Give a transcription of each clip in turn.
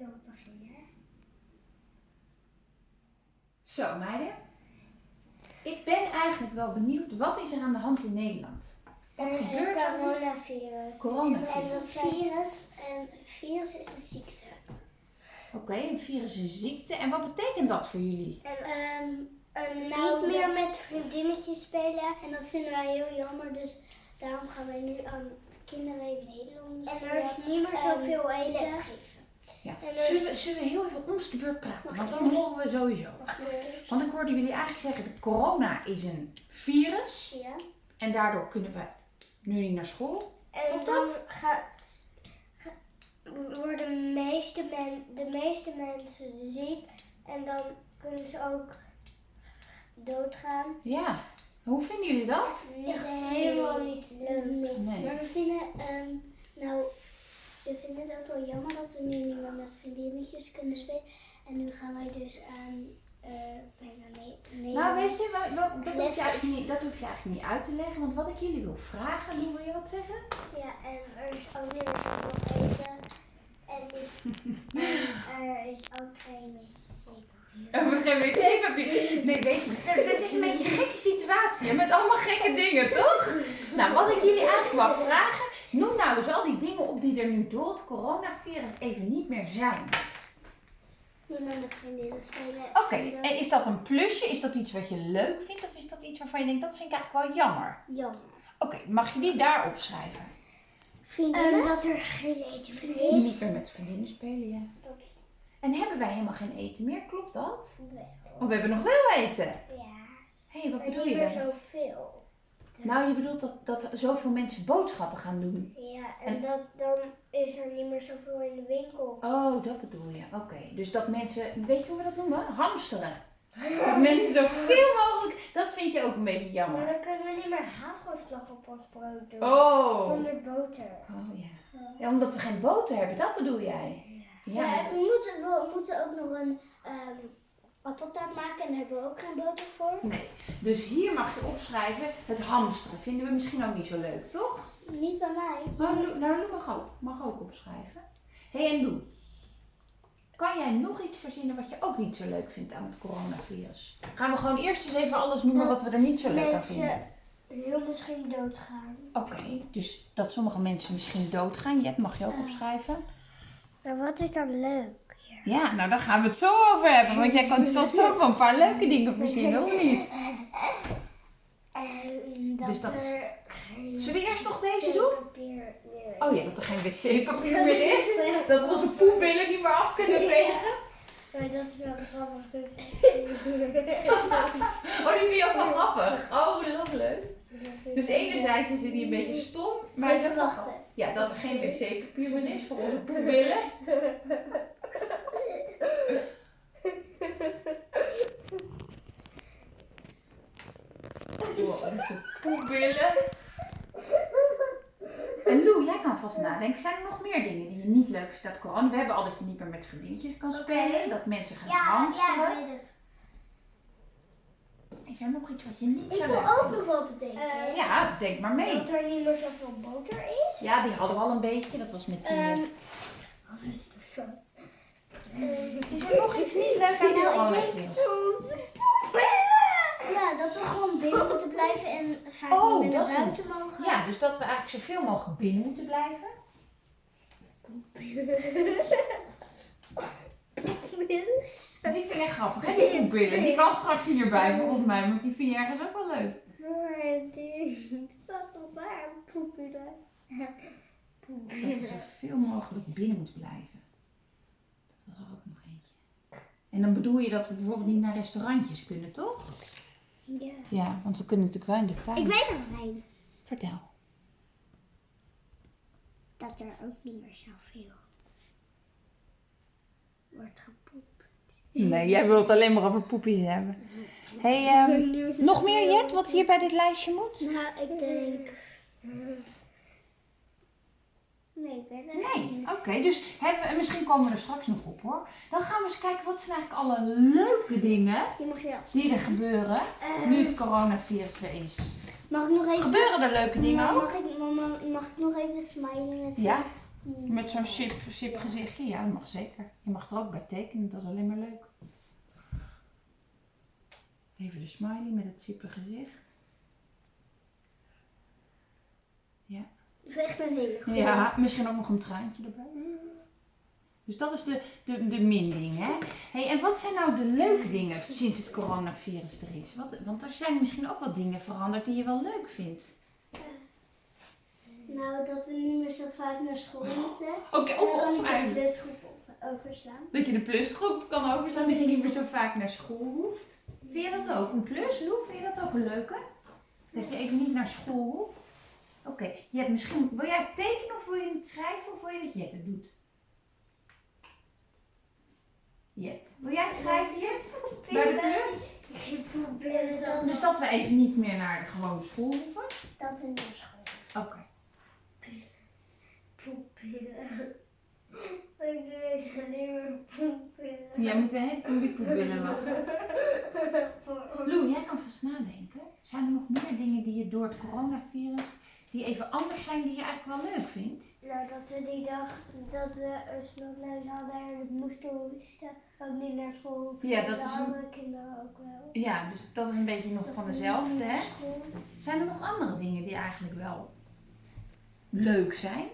wil beginnen? Zo, meiden. Ik ben eigenlijk wel benieuwd, wat is er aan de hand in Nederland? Wat Er is gebeurt een er? coronavirus. Coronavirus. En een virus, een virus is een ziekte. Oké, een virus is een ziekte. En wat betekent dat voor jullie? En ehm, niet meer met vriendinnetjes spelen. En dat vinden wij heel jammer. Dus daarom gaan wij nu aan kinderen in Nederland En er is niet meer zoveel eten. Ja. En Zullen, we, zullen we heel even ons de beurt praten? Want dan horen we sowieso. Want ik hoorde jullie eigenlijk zeggen, de corona is een virus. Ja. En daardoor kunnen we nu niet naar school. En dan dat? ga- ga- worden de meeste, men, de meeste mensen ziek. En dan kunnen ze ook doodgaan. Ja. Hoe vinden jullie dat? Niet helemaal niet leuk. Nee. Maar we vinden, ehm, nou, we vinden het ook wel jammer dat we nu niet meer met vriendinnetjes kunnen spelen. En nu gaan wij dus aan, eh bijna nee, nee. Nou, weet je, dat, hoef je eigenlijk niet, dat hoef je eigenlijk niet uit te leggen. Want wat ik jullie wil vragen, Lou, wil je wat zeggen? Ja, en er is ook niet meer zoveel eten. En, er is ook geen wc-papier. En we geen wc-papier. Nee, weet je, het het is een beetje een gekke situatie. Met allemaal gekke dingen, toch? Nou, wat ik jullie eigenlijk wil vragen. Noem nou eens al die die er nu door het coronavirus even niet meer zijn. Niet meer met vriendinnen spelen. Oké, en is dat een plusje? Is dat iets wat je leuk vindt? Of is dat iets waarvan je denkt, dat vind ik eigenlijk wel jammer? Jammer. Oké, mag je die daar opschrijven? Vriendinnen? dat er geen eten meer Niet meer met vriendinnen spelen, ja. En hebben wij helemaal geen eten meer? Klopt dat? Oh, we hebben nog wel eten. Ja. Hé, hey, wat Maar bedoel niet je meer dan? zoveel. Nou, je bedoelt dat, dat zoveel mensen boodschappen gaan doen. Ja, en, En- dat, dan is er niet meer zoveel in de winkel. Oh, dat bedoel je. Oké. Dus dat mensen, weet je hoe we dat noemen? Hamsteren. Dat mensen zoveel mogelijk, dat vind je ook een beetje Maar jammer. dan kunnen we niet meer hagelslag op ons brood doen. Oh. Zonder boter. Oh ja. Ja, omdat we geen boter hebben, dat bedoel jij? Ja, Ja. we, moeten, we moeten ook nog een ehm appeltaart maken en daar hebben we ook geen boter voor. Nee. Dus hier mag je opschrijven, het hamsteren vinden we misschien ook niet zo leuk, toch? Niet bij mij. Maar Lou, nou, Lou mag ook, mag ook opschrijven. Hé hey, en Lou, kan jij nog iets verzinnen wat je ook niet zo leuk vindt aan het coronavirus? Gaan we gewoon eerst eens even alles noemen wat we er niet zo leuk aan vinden? Mensen heel misschien doodgaan. Oké, dus dat sommige mensen misschien doodgaan. Jet, mag je ook opschrijven? Maar wat is dan leuk? Ja, nou daar gaan we het zo over hebben. Want jij kan vast ook wel een paar leuke dingen verzinnen, of niet? Dat, Dus dat is- Zullen we eerst nog deze doen? Oh ja, dat er geen wc-papier meer is. Dat we onze poepbillen niet meer af kunnen vegen. Maar dat is wel grappig. Dus... Oh, die vind je ook wel grappig. Oh, dat is leuk. Dus enerzijds is die een beetje stom, maar Even dat wachten. Ja, dat er geen wc-papier meer is voor onze poepbillen. Wow, onze poepbillen. En Lou, jij kan vast nadenken. Zijn er nog meer dingen die je niet leuk vindt dat corona? We hebben al dat je niet meer met vriendinnetjes kan spelen. Dat mensen gaan hamsteren. ik er nog iets wat je niet zo Ik wil ook nog wel bedenken. Ja, denk maar mee. Dat er niet meer zoveel boter is. Ja, die hadden we al een beetje. Dat was met die... eh, Ehm, wat is zo? er nog iets niet leuk aan Nou, ik coronavirus? Ja, dat we gewoon binnen moeten blijven en vaak Oh, niet meer naar een- buiten mogen. Ja, dus dat we eigenlijk zoveel mogelijk binnen moeten blijven. Die vind jij grappig, hè? Die poepbillen. Die kan straks hierbij volgens mij, want die vind je ergens ook wel leuk. Maar die staat toch daar, poepen daar. Dat we zoveel mogelijk binnen moeten blijven. Dat was er ook nog eentje. En dan bedoel je dat we bijvoorbeeld niet naar restaurantjes kunnen, toch? Ja. Ja, want we kunnen natuurlijk wel in de tuin. Ik weet nog een. Vertel. Dat er ook niet meer zoveel wordt gepoept. Nee, jij wilt alleen maar over poepjes hebben. Hey, ehm, nog meer Jet, wat hier bij dit lijstje moet? Nou, ik denk... Nee, ik weet het Nee, niet. oké. dus hebben misschien komen we er straks nog op hoor. Dan gaan we eens kijken wat zijn eigenlijk alle leuke dingen Die er gebeuren nu het coronavirus er is. Mag ik nog even... Gebeuren er leuke dingen ook? mag ik, mama, mag ik nog even smiley met Ja. Met zo'n chip, chip gezichtje? Ja, dat mag zeker. Je mag er ook bij tekenen, dat is alleen maar leuk. Even de smiley met het sippe gezicht. Ja. Dat is echt een hele goede. Ja, misschien ook nog een traantje erbij. Dus dat is de, de, de min-ding, hè? Hey, en wat zijn nou de leuke dingen sinds het coronavirus er is? Wat, want er zijn misschien ook wel dingen veranderd die je wel leuk vindt. Nou, dat we niet meer zo vaak naar school moeten. Oké, of, of niet de eigenlijk plusgroep overslaan. dat je de plusgroep kan overslaan, dat je niet meer zo vaak naar school hoeft. Vind je dat ook een plus, Lou? Vind je dat ook een leuke? Dat je even niet naar school hoeft? Oké, je hebt misschien... Wil jij het tekenen of wil je het schrijven of wil je dat Jet het doet? Jet. Wil jij het schrijven, Jet? Bij de plus? Dus dat we even niet meer naar de gewone school hoeven? dat we naar school Oké. Poepillen. Ik alleen maar poepillen. Jij moet de hele tijd om die poep willen lachen. Lou, jij kan vast nadenken. Zijn er nog meer dingen die je door het coronavirus, die even anders zijn, die je eigenlijk wel leuk vindt? Nou, dat we die dag dat we een snotneus hadden en het moesten hoesten, ook niet naar school. Ja, dat is andere kinderen ook wel. Ja, dus dat is een beetje nog Dat van we dezelfde, hè? Zijn er nog andere dingen die eigenlijk wel leuk zijn?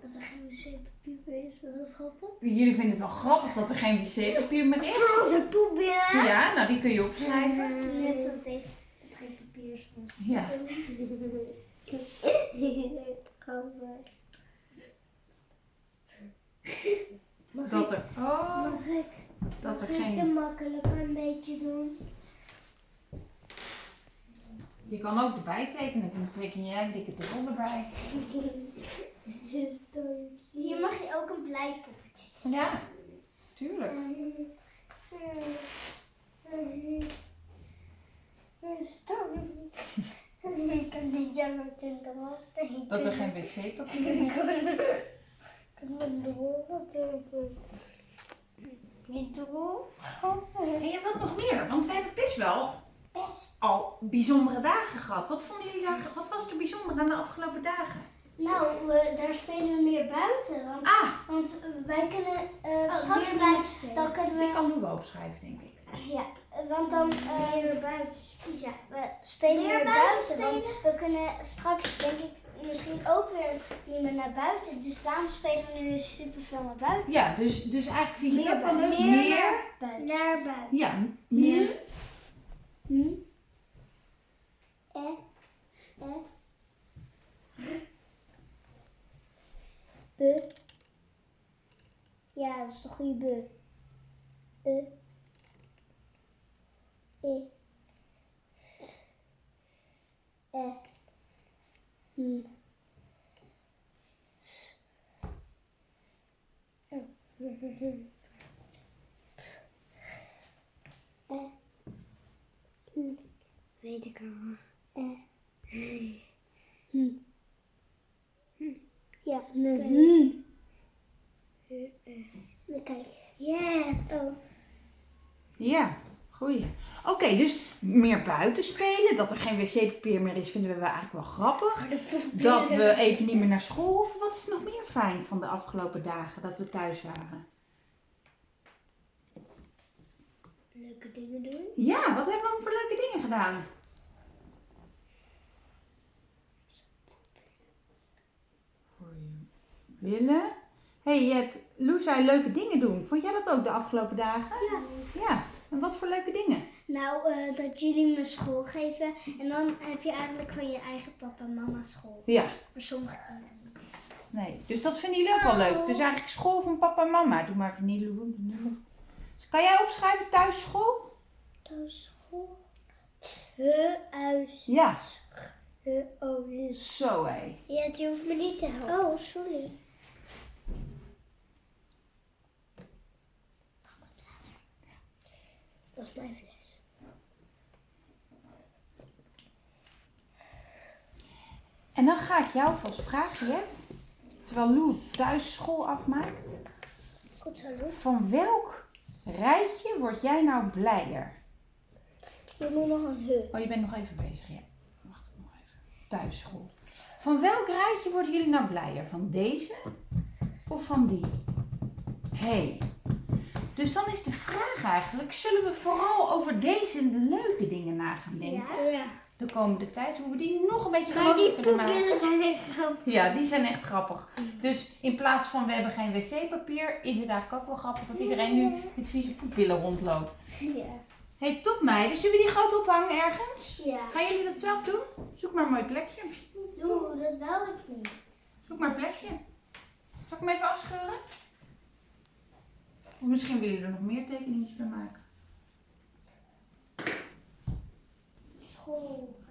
Dat er geen wc-papier is, maar dat is grappig. Jullie vinden het wel grappig dat er geen wc-papier meer is? Poepbillen. Ja, nou die kun je opschrijven. Net als deze. Dat geen papier is Ja. Grappig. Dat er, oh, dat er mag ik geen... de makkelijker een beetje doen? Je kan ook erbij tekenen, dan teken jij een dikke rol erbij. Hier mag je ook een blijpoppetje. Ja, tuurlijk. Ik kan niet jammer in. Dat er geen wc-papier is. Mijn droge Niet droog. En je wilt nog meer, want we hebben best wel. Al bijzondere dagen gehad. Wat vonden jullie daar, wat was er bijzonder aan de afgelopen dagen? Nou, we, daar spelen we meer buiten. Want, Ah, want wij kunnen uh, straks meer bij, buiten spelen. dan kunnen ik we. kan nu wel opschrijven, denk ik. Ja, want dan. eh, Meer buiten. ja, we spelen Meer buiten buiten. Want we kunnen straks, denk ik, misschien ook weer niet meer naar buiten. Dus daarom spelen we nu super veel naar buiten. Ja, dus, dus eigenlijk vind je het Meer ook wel leuk. buiten. Meer, Meer buiten. Naar buiten. ja, meer. Eh? Be? Ja, dat is de goede be. E. E. T. E. Hm. S. E. Weet ik al. Ja, kijk. Ja. Oh. Ja, goeie. Oké, dus meer buiten spelen. Dat er geen wc-papier meer is, vinden we eigenlijk wel grappig. Dat we even niet meer naar school hoeven. Wat is nog meer fijn van de afgelopen dagen dat we thuis waren? Leuke dingen doen. Ja, wat hebben we voor leuke dingen gedaan? Voor je willen. hey Jet, Lou zei leuke dingen doen. Vond jij dat ook de afgelopen dagen? Ja. Ja, en wat voor leuke dingen? Nou, eh, dat jullie me school geven. En dan heb je eigenlijk van je eigen papa en mama school. Ja, Maar sommige kinderen niet. nee. Dus dat vinden jullie ook wel leuk. Dus eigenlijk school van papa en mama. Doe maar Lou. Dus kan jij opschrijven thuis school? Thuis school. Te huis. Ja. Oh, Zo hé. Ja, je hoeft me niet te helpen. Oh, sorry. Dat is mijn fles. En dan ga ik jou vast vragen, Jet. Terwijl Lou thuis school afmaakt. Goed zo, Loes. Van welk rijtje word jij nou blijer? Je moet nog een he. Oh, je bent nog even bezig, ja. Wacht ik nog even. Thuisschool. Van welk rijtje worden jullie nou blijer? Van deze of van die? Hé. Hey. Dus dan is de vraag eigenlijk, zullen we vooral over deze leuke dingen na gaan denken? Ja. De komende tijd, hoe we die nog een beetje Maar die grappiger kunnen maken. poepbillen zijn echt grappig. Ja, die zijn echt grappig. Dus in plaats van we hebben geen wc-papier, is het eigenlijk ook wel grappig dat iedereen nu met vieze poepbillen rondloopt. Ja. hey, top meiden, zullen we die groot ophangen ergens? Ja. Gaan jullie dat zelf doen? Zoek maar een mooi plekje. Doe, dat wil ik niet. Zoek maar een plekje. Zal ik hem even afscheuren? Of misschien willen jullie er nog meer tekeningetjes bij maken. School.